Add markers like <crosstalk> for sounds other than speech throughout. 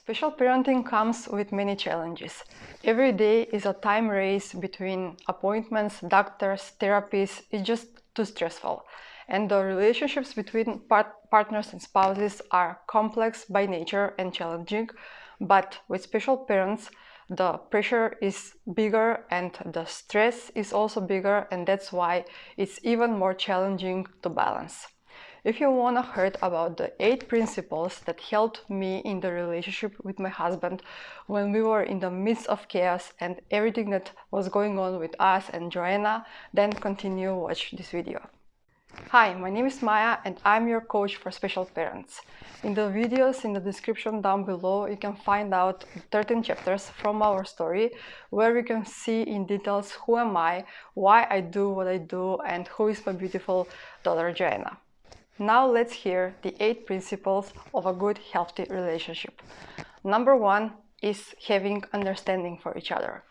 Special parenting comes with many challenges. Every day is a time race between appointments, doctors, therapies. It's just too stressful. And the relationships between part partners and spouses are complex by nature and challenging. But with special parents, the pressure is bigger and the stress is also bigger and that's why it's even more challenging to balance. If you want to hear about the eight principles that helped me in the relationship with my husband when we were in the midst of chaos and everything that was going on with us and Joanna, then continue watch this video. Hi, my name is Maya and I'm your coach for special parents. In the videos in the description down below you can find out 13 chapters from our story where you can see in details who am I, why I do what I do and who is my beautiful daughter Joanna. Now let's hear the eight principles of a good, healthy relationship. Number one is having understanding for each other.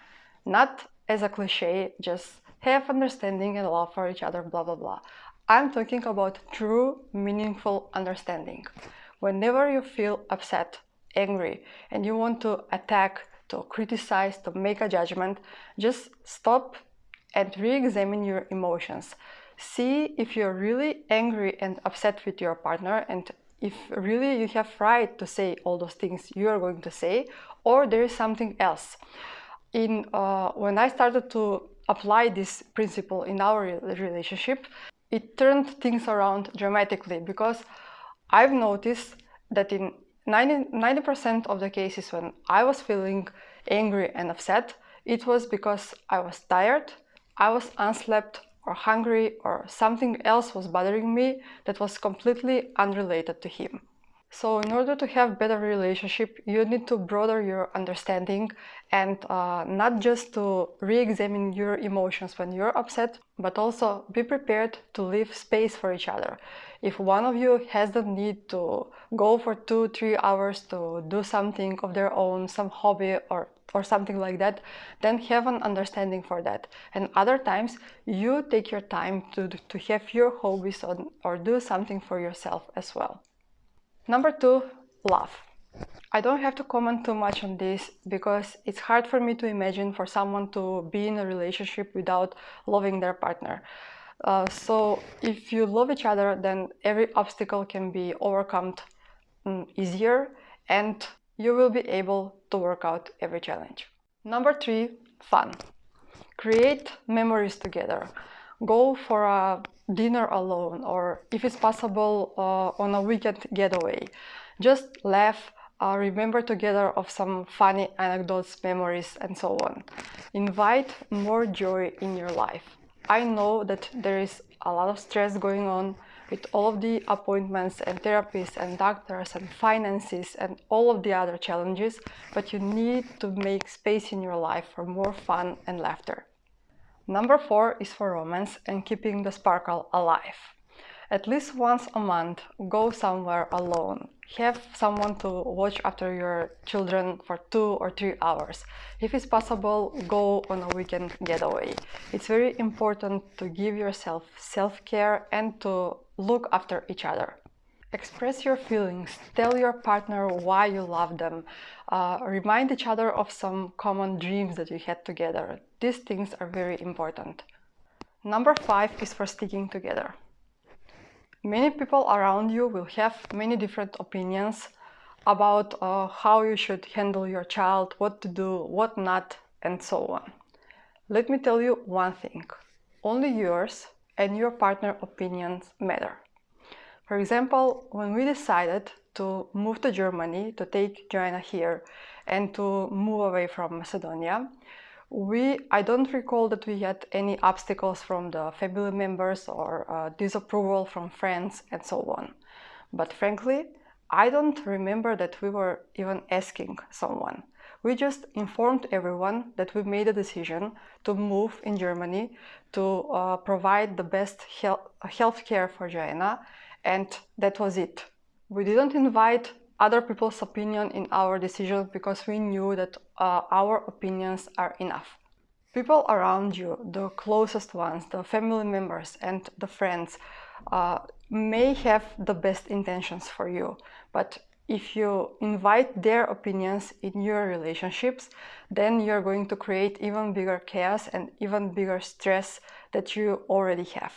Not as a cliche, just have understanding and love for each other, blah, blah, blah. I'm talking about true, meaningful understanding. Whenever you feel upset, angry, and you want to attack, to criticize, to make a judgment, just stop and re-examine your emotions see if you're really angry and upset with your partner and if really you have right to say all those things you are going to say or there is something else. In uh, when i started to apply this principle in our relationship it turned things around dramatically because i've noticed that in 90 percent of the cases when i was feeling angry and upset it was because i was tired i was unslept or hungry or something else was bothering me that was completely unrelated to him. So in order to have better relationship, you need to broaden your understanding and uh, not just to re-examine your emotions when you're upset, but also be prepared to leave space for each other. If one of you has the need to go for two, three hours to do something of their own, some hobby or or something like that, then have an understanding for that. And other times you take your time to, to have your hobbies on, or do something for yourself as well. Number two, love. I don't have to comment too much on this because it's hard for me to imagine for someone to be in a relationship without loving their partner. Uh, so if you love each other, then every obstacle can be overcome um, easier and you will be able to work out every challenge. Number three, fun. Create memories together. Go for a dinner alone or if it's possible uh, on a weekend getaway. Just laugh, uh, remember together of some funny anecdotes, memories and so on. Invite more joy in your life. I know that there is a lot of stress going on with all of the appointments and therapists and doctors and finances and all of the other challenges, but you need to make space in your life for more fun and laughter. Number four is for romance and keeping the sparkle alive. At least once a month, go somewhere alone. Have someone to watch after your children for two or three hours. If it's possible, go on a weekend getaway. It's very important to give yourself self-care and to look after each other. Express your feelings, tell your partner why you love them, uh, remind each other of some common dreams that you had together. These things are very important. Number five is for sticking together. Many people around you will have many different opinions about uh, how you should handle your child, what to do, what not, and so on. Let me tell you one thing. Only yours and your partner opinions matter. For example, when we decided to move to Germany, to take Joanna here and to move away from Macedonia, we, I don't recall that we had any obstacles from the family members or uh, disapproval from friends and so on. But frankly, I don't remember that we were even asking someone. We just informed everyone that we made a decision to move in Germany to uh, provide the best health care for Joanna and that was it. We didn't invite other people's opinion in our decision because we knew that uh, our opinions are enough. People around you, the closest ones, the family members and the friends uh, may have the best intentions for you, but if you invite their opinions in your relationships, then you're going to create even bigger chaos and even bigger stress that you already have.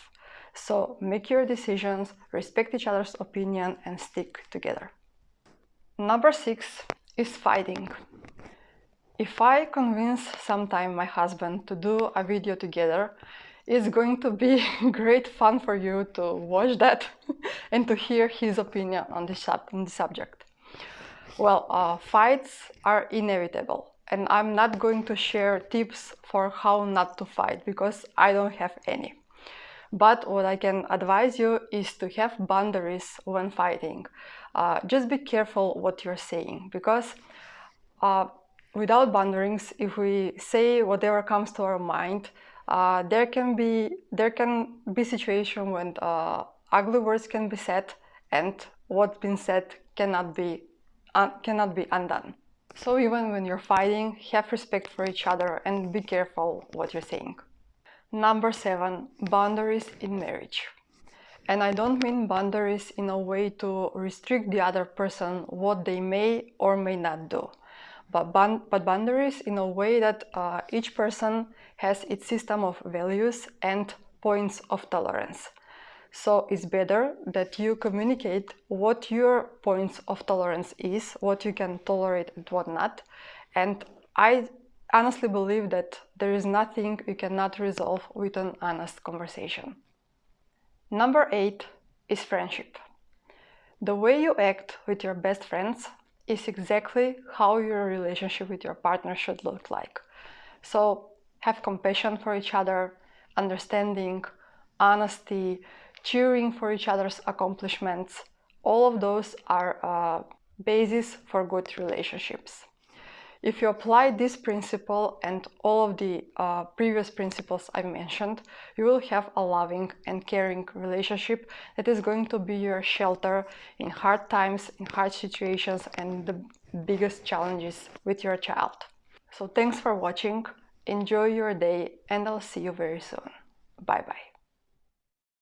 So make your decisions, respect each other's opinion and stick together. Number six is fighting. If I convince sometime my husband to do a video together, it's going to be <laughs> great fun for you to watch that <laughs> and to hear his opinion on the, sub on the subject. Well, uh, fights are inevitable and I'm not going to share tips for how not to fight because I don't have any. But what I can advise you is to have boundaries when fighting. Uh, just be careful what you're saying because uh, without boundaries, if we say whatever comes to our mind, uh, there can be there can be situation when uh, ugly words can be said and what's been said cannot be cannot be undone. So even when you're fighting, have respect for each other and be careful what you're saying. Number seven, boundaries in marriage. And I don't mean boundaries in a way to restrict the other person what they may or may not do, but, but boundaries in a way that uh, each person has its system of values and points of tolerance. So it's better that you communicate what your points of tolerance is, what you can tolerate and what not. And I honestly believe that there is nothing you cannot resolve with an honest conversation. Number eight is friendship. The way you act with your best friends is exactly how your relationship with your partner should look like. So have compassion for each other, understanding, honesty, cheering for each other's accomplishments. All of those are uh, basis for good relationships. If you apply this principle and all of the uh, previous principles I mentioned, you will have a loving and caring relationship that is going to be your shelter in hard times, in hard situations and the biggest challenges with your child. So thanks for watching, enjoy your day and I'll see you very soon. Bye bye.